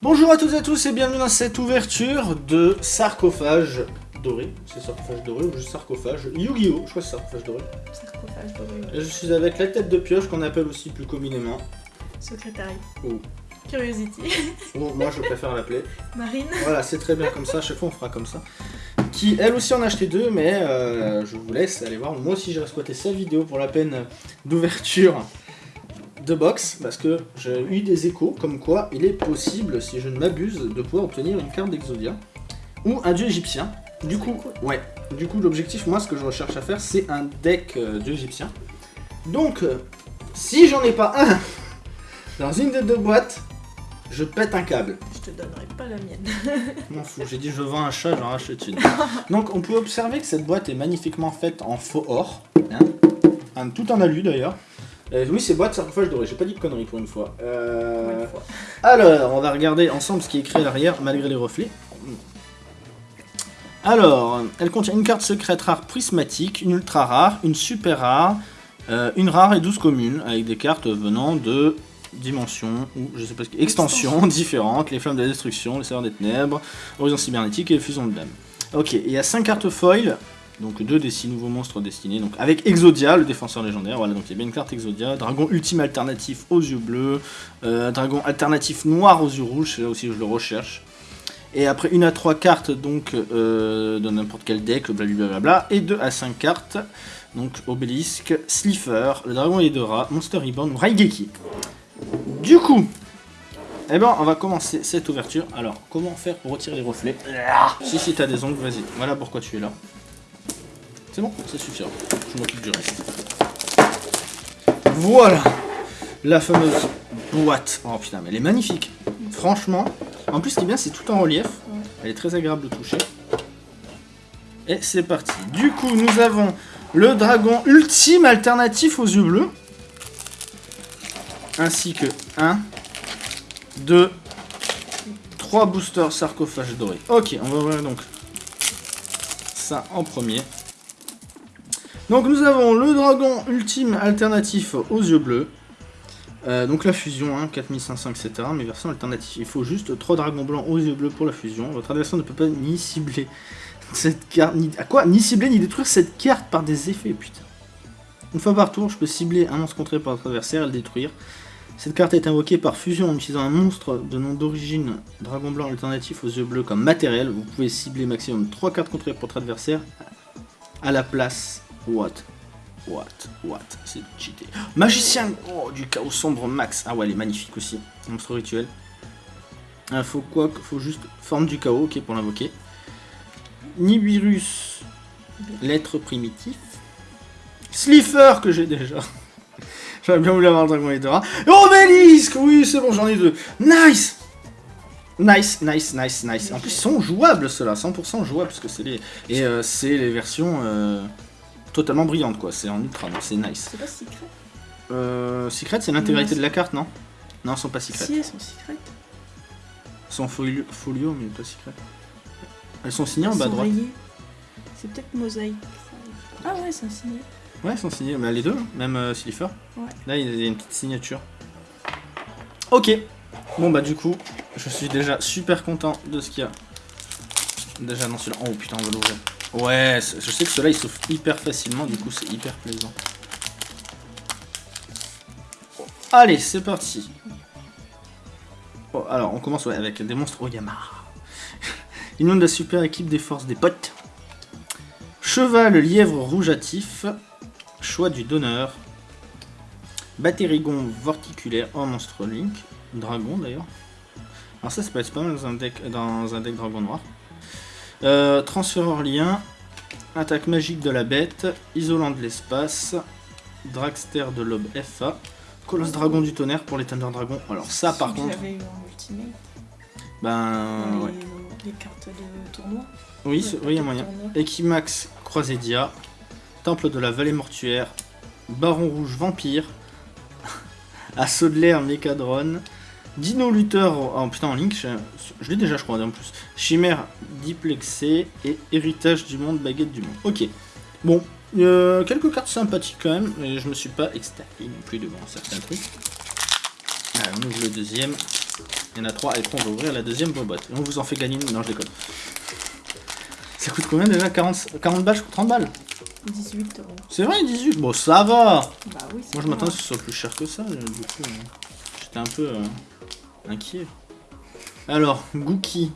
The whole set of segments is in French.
Bonjour à toutes et à tous et bienvenue dans cette ouverture de sarcophage doré. C'est sarcophage doré ou juste sarcophage? Yu-Gi-Oh! Je crois que c'est sarcophage doré. Sarcophage doré. Je suis avec la tête de pioche qu'on appelle aussi plus communément. Secrétariat. Ou, Curiosity. ou moi je préfère l'appeler. Marine. Voilà, c'est très bien comme ça, à chaque fois on fera comme ça. Qui elle aussi en a acheté deux, mais euh, je vous laisse aller voir. Moi aussi j'ai squatté sa vidéo pour la peine d'ouverture de box, parce que j'ai eu des échos comme quoi il est possible, si je ne m'abuse, de pouvoir obtenir une carte d'Exodia ou un dieu égyptien. Du coup, ouais, du coup l'objectif, moi ce que je recherche à faire, c'est un deck euh, dieu égyptien. Donc, euh, si j'en ai pas un dans une des deux boîtes, je pète un câble. Je te donnerai pas la mienne. M'en fous, j'ai dit je vends un chat, j'en rachète une. Donc on peut observer que cette boîte est magnifiquement faite en faux or, hein, Un- tout en alu d'ailleurs. Euh, oui, c'est boîte sarcophage doré, j'ai pas dit de conneries pour une fois. Euh, Une fois. Alors, on va regarder ensemble ce qui est écrit à l'arrière malgré les reflets. Alors, elle contient une carte secrète rare prismatique, une ultra rare, une super rare, euh, une rare et 12 communes, avec des cartes venant de dimensions, ou je sais pas ce que... extensions différentes, les flammes de la destruction, les serveurs des ténèbres, horizon cybernétique et les fusions de dames. Ok, il y a 5 cartes foil, donc deux des 6 nouveaux monstres destinés, donc avec Exodia, le défenseur légendaire, voilà, donc il y a bien une carte Exodia, dragon ultime alternatif aux yeux bleus, euh, dragon alternatif noir aux yeux rouges, c'est là aussi que je le recherche. Et après une à 3 cartes donc euh, de n'importe quel deck, blablabla, et 2 à 5 cartes, donc Obélisque, Slifer, le dragon Hedora, Monster Reborn Raigeki. Du coup, eh ben on va commencer cette ouverture. Alors, comment faire pour retirer les reflets? Si si t'as des ongles, vas-y. Voilà pourquoi tu es là. C'est bon, ça suffira. Je m'occupe du reste. Voilà la fameuse boîte. Oh putain, mais elle est magnifique. Franchement, en plus, ce qui est bien, c'est tout en relief. Elle est très agréable de toucher. Et c'est parti. Du coup, nous avons le dragon ultime alternatif aux yeux bleus. Ainsi que 1, 2, 3 boosters sarcophages dorés. Ok, on va ouvrir donc ça en premier. Donc nous avons le dragon ultime alternatif aux yeux bleus. Euh, donc la fusion, hein, 4500, etc. Mais version alternative. Il faut juste 3 dragons blancs aux yeux bleus pour la fusion. Votre adversaire ne peut pas ni cibler cette carte, ni... À quoi Ni cibler, ni détruire cette carte par des effets, putain. Une fois par tour, je peux cibler un monstre contré par votre adversaire et le détruire. Cette carte est invoquée par fusion en utilisant un monstre de nom d'origine dragon blanc alternatif aux yeux bleus comme matériel. Vous pouvez cibler maximum 3 cartes contrées pour votre adversaire à la place. What? What? What? C'est cheaté. Magicien Oh, du chaos sombre max. Ah ouais, elle est magnifique aussi. Monstre rituel. Il faut quoi Faut juste forme du chaos, ok, pour l'invoquer. Nibiru's, lettre primitif. Slifer, que j'ai déjà. J'aurais bien voulu avoir le dragon Hedora. Obélisque Oui, c'est bon, j'en ai deux. Nice Nice, nice, nice, nice. En plus, ils sont jouables, ceux-là. 100% jouables, parce que c'est les... Et euh, c'est les versions euh, totalement brillantes, quoi. C'est en ultra, donc c'est nice. C'est pas secret Euh, secret, c'est l'intégralité de la carte, non? Non, elles sont pas secrètes. Si, elles sont secrètes. Elles sont folio, folio, mais pas secrètes. Elles sont signées en bas à droite. C'est peut-être mosaïque. Ah ouais, c'est un signé. Ouais, elles sont signées. Mais les deux, hein, même euh, Slifer. Ouais. Là, il y a une petite signature. Ok. Bon, bah, du coup, je suis déjà super content de ce qu'il y a. Déjà dans celui-là. Oh putain, on va l'ouvrir. Ouais, je sais que ceux-là, ils s'ouvrent hyper facilement. Du coup, c'est hyper plaisant. Allez, c'est parti. Oh, alors, on commence avec des monstres Oyama. Union de la super équipe des forces des potes. Cheval lièvre rougeatif. Choix du donneur. Batérigon vorticulaire en monstre Link. Dragon d'ailleurs. Alors ça, ça peut être pas mal dans un deck, dans un deck dragon noir. Euh, transféreur lien. Attaque magique de la bête. Isolant de l'espace. Dragster de l'aube FA. Colosse dragon du tonnerre pour les Thunder Dragons. Alors ça par contre, J'avais eu en ultimate. ben dans ouais. les, les cartes de tournoi. Oui, c'est- oui, il y a moyen. Equimax Croisédia, Temple de la Vallée Mortuaire, Baron Rouge Vampire, Assaut de l'air Mécadron, Dino Luther en, oh, putain, en Link, je, je l'ai déjà je crois en plus, Chimère Diplexé et Héritage du Monde, Baguette du Monde. Ok, bon, euh, quelques cartes sympathiques quand même, mais je me suis pas extasié non plus devant certains trucs. Allez, on ouvre le deuxième. Il y en a trois et après on va ouvrir la deuxième boîte. Et on vous en fait gagner une. Non, je déconne. Ça coûte combien déjà 40, 40 balles, je coûte 30 balles 18 euros. C'est vrai, 18 Bon, ça va Bah oui, c'est Moi je mal. que ce soit plus cher que ça, du coup. euh, J'étais un peu euh, inquiet. Alors, Gookie.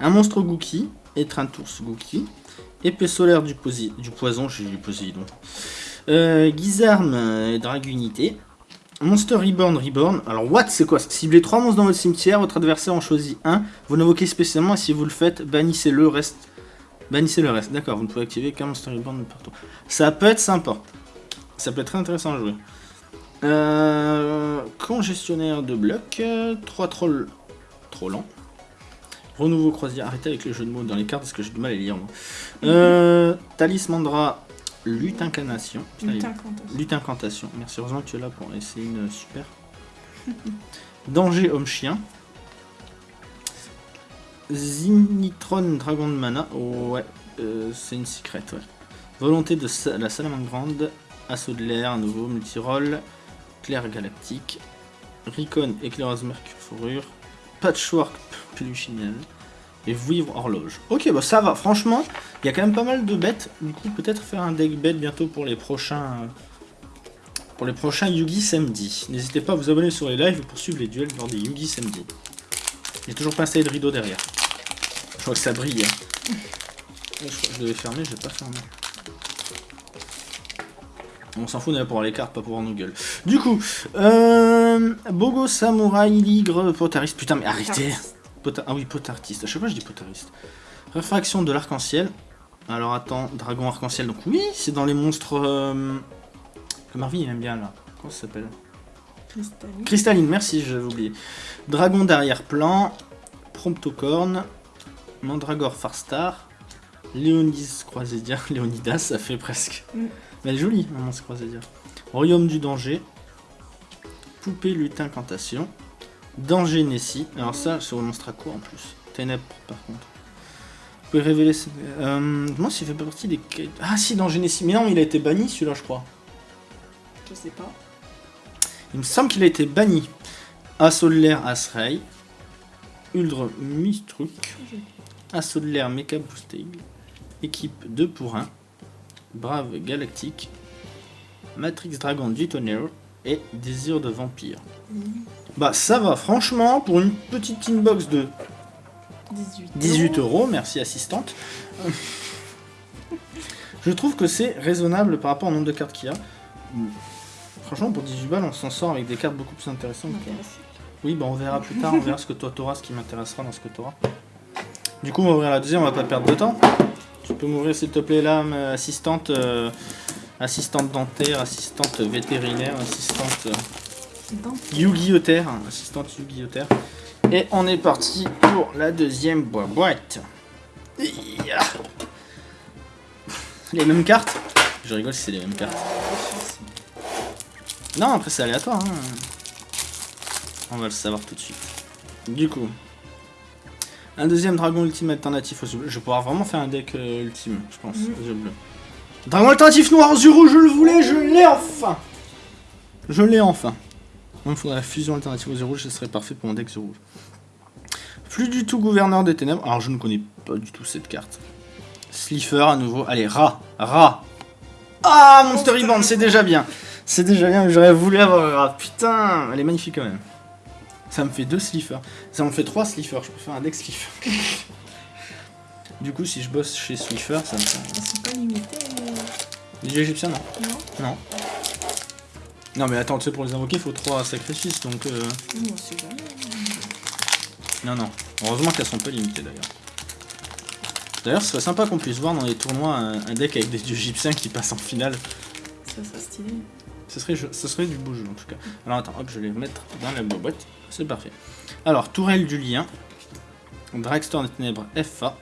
Un monstre Gookie, Étreinturs Gookie, épée solaire du, du poison, j'ai du Poséidon. Euh, Guizarme euh, Dragunité. Monster Reborn Reborn. Alors, what c'est quoi? Ciblez 3 monstres dans votre cimetière, votre adversaire en choisit un. Vous l'invoquez spécialement et si vous le faites, bannissez le reste. Bannissez le reste. D'accord, vous ne pouvez activer qu'un Monster Reborn partout. Ça peut être sympa. Ça peut être très intéressant à jouer. Euh, congestionnaire de blocs, 3 trolls trop lents. Renouveau croisière, arrêtez avec les jeux de mots dans les cartes parce que j'ai du mal à les lire moi. Euh, Talismandra, lutte incarnation. Incantation. Lutte incantation. Merci, heureusement que tu es là pour essayer une super. Danger homme chien. Zinitron dragon de mana. Oh, ouais, euh, c'est une secret, ouais. Volonté de sa- la salamandre grande. Assaut de l'air, un nouveau multiroll. Claire galactique. Ricon éclaireuse mercure fourrure. Patchwork peluchinelle. Et vivre horloge. Ok, bah ça va. Franchement, il y a quand même pas mal de bêtes. Du coup, peut-être faire un deck bête bientôt pour les prochains. Pour les prochains Yugi samedi. N'hésitez pas à vous abonner sur les lives pour suivre les duels lors des Yugi samedi. J'ai toujours pas installé de rideau derrière. Je crois que ça brille. hein. Je crois que je devais fermer, je vais pas fermer. On s'en fout, là pour les cartes, pas pour voir nos gueules. Du coup, euh, Bogo Samouraï Ligre Potariste. Putain, mais arrêtez ah oui, potartiste. À chaque fois, je dis potariste. Réfraction de l'arc-en-ciel. Alors attends, dragon arc-en-ciel. Donc oui, c'est dans les monstres euh, que Marvin aime bien là. Comment ça s'appelle? Cristalline. Cristalline, merci, j'avais oublié. Dragon d'arrière-plan. Promptocorn. Mandragore Farstar. Léonis Croisédia. Léonidas, ça fait presque. Mm. Mais elle est jolie, un monstre Croisédia. Royaume du danger. Poupée lutin incantation. Danger Nessie. Alors ça, c'est au monstre à quoi en plus Ténèbres par contre. Vous pouvez révéler... ce- Euh, moi, s'il fait pas partie des... Ah si, Danger Nessie. Mais non, il a été banni celui-là, je crois. Je sais pas. Il me semble qu'il a été banni. Assaut de l'air Asrei. Uldre Mistruc. Assaut de l'air Mecha Boosting. Équipe 2 pour 1. Brave Galactique. Matrix Dragon du Tonnerre. Et Désir de Vampire. Bah ça va, franchement, pour une petite inbox de 18. 18 euros, merci assistante. Je trouve que c'est raisonnable par rapport au nombre de cartes qu'il y a. Franchement, pour 18 balles, on s'en sort avec des cartes beaucoup plus intéressantes. Oui, bah on verra plus tard, on verra ce que toi t'auras, ce qui m'intéressera dans ce que t'auras. Du coup, on va ouvrir la deuxième, on va pas perdre de temps. Tu peux m'ouvrir s'il te plaît là, ma assistante, euh, assistante dentaire, assistante vétérinaire, assistante euh! Terre, assistante Yu-Gi-Oh! Terre. Et on est parti pour la deuxième boîte. Iya. Les mêmes cartes Je rigole si c'est les mêmes cartes. Non, après c'est aléatoire. hein. On va le savoir tout de suite. Du coup, un deuxième dragon ultime alternatif aux yeux bleus. Je vais pouvoir vraiment faire un deck euh, ultime, je pense, Mhm. aux yeux bleus. Dragon alternatif noir aux yeux rouges, je le voulais, je l'ai enfin Je l'ai enfin. Il me faudrait la fusion alternative aux yeux rouges, ce serait parfait pour mon deck yeux rouges. Plus du tout gouverneur des ténèbres. Alors, je ne connais pas du tout cette carte. Slifer à nouveau. Allez, rat, rat. Ah, Monster Rebound, c'est déjà bien. C'est déjà bien, mais j'aurais voulu avoir rat. Putain, elle est magnifique quand même. Ça me fait deux Slifer. Ça me fait trois Slifer. Je peux faire un deck Slifer. du coup, si je bosse chez Slifer, ça me fait. Sont pas limités, mais... Les égyptiens, non. Non Non. Non, mais attends, tu sais, pour les invoquer, il faut trois sacrifices, donc. euh, jamais. Non, non. Heureusement qu'elles sont pas limitées d'ailleurs. D'ailleurs, ce serait sympa qu'on puisse voir dans les tournois un, un deck avec des dieux égyptiens qui passent en finale. Ça serait stylé. Ce serait, ce serait du beau jeu en tout cas. Alors attends, hop, je vais les mettre dans la boîte. C'est parfait. Alors, Tourelle du Lien. Dragster des Ténèbres FA.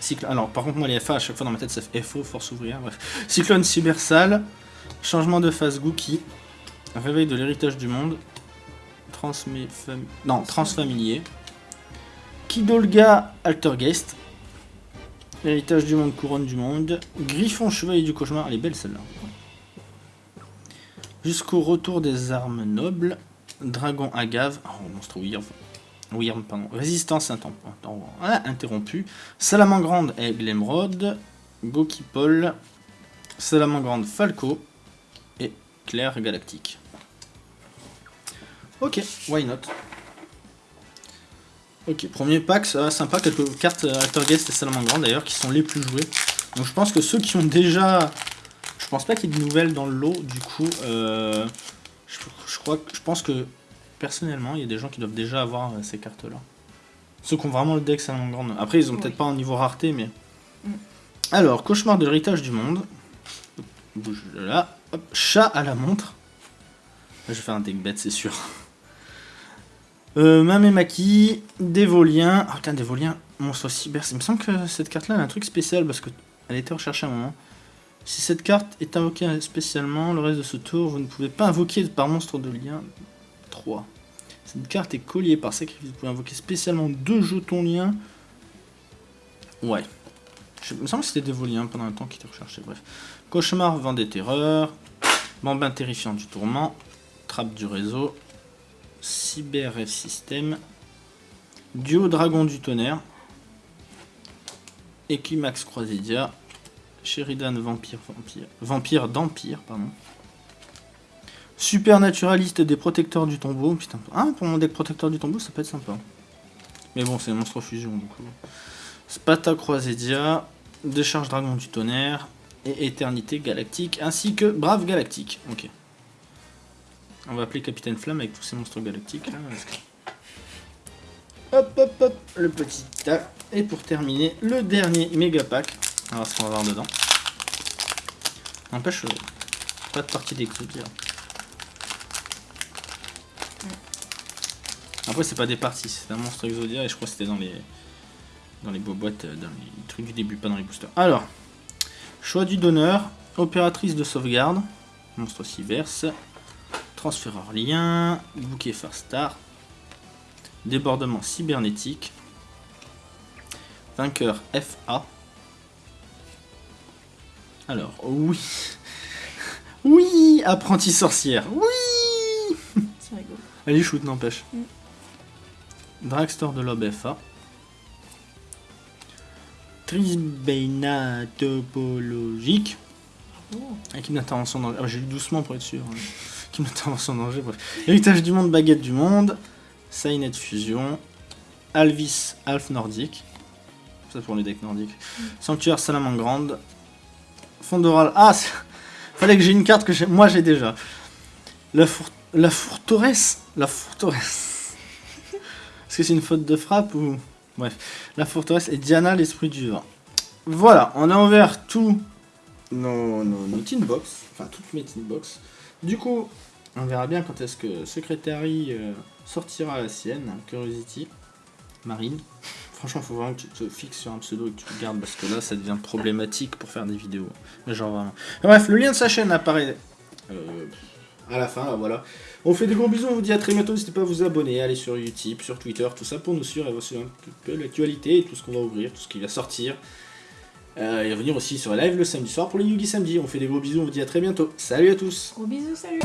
Cyclone. Alors, par contre, moi, les FA, à chaque fois dans ma tête, ça fait FO, Force Ouvrière, bref. Cyclone Cybersal. Changement de phase Gookie. Réveil de l'héritage du monde. Transmé fam- Non, transfamilier. Kidolga Altergeist. L'héritage du monde, couronne du monde. Griffon, chevalier du cauchemar. Elle est belle celle-là. Jusqu'au retour des armes nobles. Dragon agave. Oh, monstre. Weird, pardon. Résistance ah, interrompue. Salamangrande et Glemrod. Gokipol. Salamangrande Falco. Et Claire Galactique. Ok, why not? Ok, premier pack, ça va sympa, quelques cartes Actor Guest et Salamangrande d'ailleurs qui sont les plus jouées. Donc je pense que ceux qui ont déjà... Je pense pas qu'il y ait de nouvelles dans le lot, du coup, euh, je, crois, je pense que personnellement, il y a des gens qui doivent déjà avoir euh, ces cartes-là. Ceux qui ont vraiment le deck Salamangrande. Après, ils ont peut-être pas un niveau rareté, mais... Mm. Alors, Cauchemar de l'héritage du monde. Bouge là. Chat à la montre. Je vais faire un deck bête, c'est sûr. Euh, Mamemaki, Dévolien. Oh putain, Dévolien, monstre cyber. Il me semble que cette carte-là a un truc spécial parce qu'elle a été recherchée à un moment. Si cette carte est invoquée spécialement, le reste de ce tour, vous ne pouvez pas invoquer par monstre de lien 3. Cette carte est collier par sacrifice. Vous pouvez invoquer spécialement deux jetons liens. Ouais. Je, me semble que c'était Dévolien pendant un temps qui était recherché. Bref. Cauchemar, vent des terreurs. Bambin terrifiant du tourment. Trappe du réseau. Cyber F System, Duo Dragon du Tonnerre, Equimax Croisidia, Sheridan Vampire, Vampire, Vampire d'Empire, pardon. Supernaturaliste des protecteurs du tombeau. Putain, ah, pour mon deck protecteur du tombeau, ça peut être sympa. Mais bon, c'est monstre fusion, du coup. Spata Croisédia, Décharge Dragon du Tonnerre, et Éternité Galactique, ainsi que Brave Galactique. Ok. On va appeler Capitaine Flamme avec tous ces monstres galactiques là. Hop hop hop, le petit tas. Et pour terminer, le dernier méga pack. On va voir ce qu'on va avoir dedans. N'empêche, euh, pas de partie d'exodia. Après, c'est pas des parties, c'est un monstre Exodia et je crois que c'était dans les dans les boîtes, euh, dans les trucs du début, pas dans les boosters. Alors, choix du donneur, opératrice de sauvegarde, monstre verse. Transféreur lien, bouquet Star, débordement cybernétique, vainqueur FA. Alors, oui. Oui, apprenti sorcière. Oui C'est rigolo. Shoot, n'empêche. Mm. Dragstore de l'Ob FA. Trisbeina topologique. Oh. Avec une intervention dans... Ah, j'ai lu doucement pour être sûr. Hein qui intervention en danger, bref. Héritage du monde, baguette du monde, Sainet fusion, Alvis, Alf nordique, ça pour les decks nordiques, mm. Sanctuaire Salamangrande, Fondoral, ah, fallait que j'ai une carte que moi j'ai déjà, la, la forteresse, la forteresse, est-ce que c'est une faute de frappe ou... Bref, la forteresse et Diana, l'esprit du vent. Voilà, on a ouvert tous nos, nos, nos box, enfin toutes mes tin box. Du coup, on verra bien quand est-ce que Secretary euh, sortira la sienne, Curiosity, Marine. Franchement, faut vraiment que tu te fixes sur un pseudo et que tu le gardes parce que là, ça devient problématique pour faire des vidéos. genre vraiment. Bref, le lien de sa chaîne apparaît euh, à la fin, voilà. On fait des gros bisous, on vous dit à très bientôt. N'hésitez pas à vous abonner, aller sur YouTube, sur Twitter, tout ça pour nous suivre et voir un peu l'actualité, tout ce qu'on va ouvrir, tout ce qui va sortir. Euh, et revenir aussi sur live le samedi soir pour les Yugi samedi. On fait des gros bisous, on vous dit à très bientôt. Salut à tous Gros bisous, salut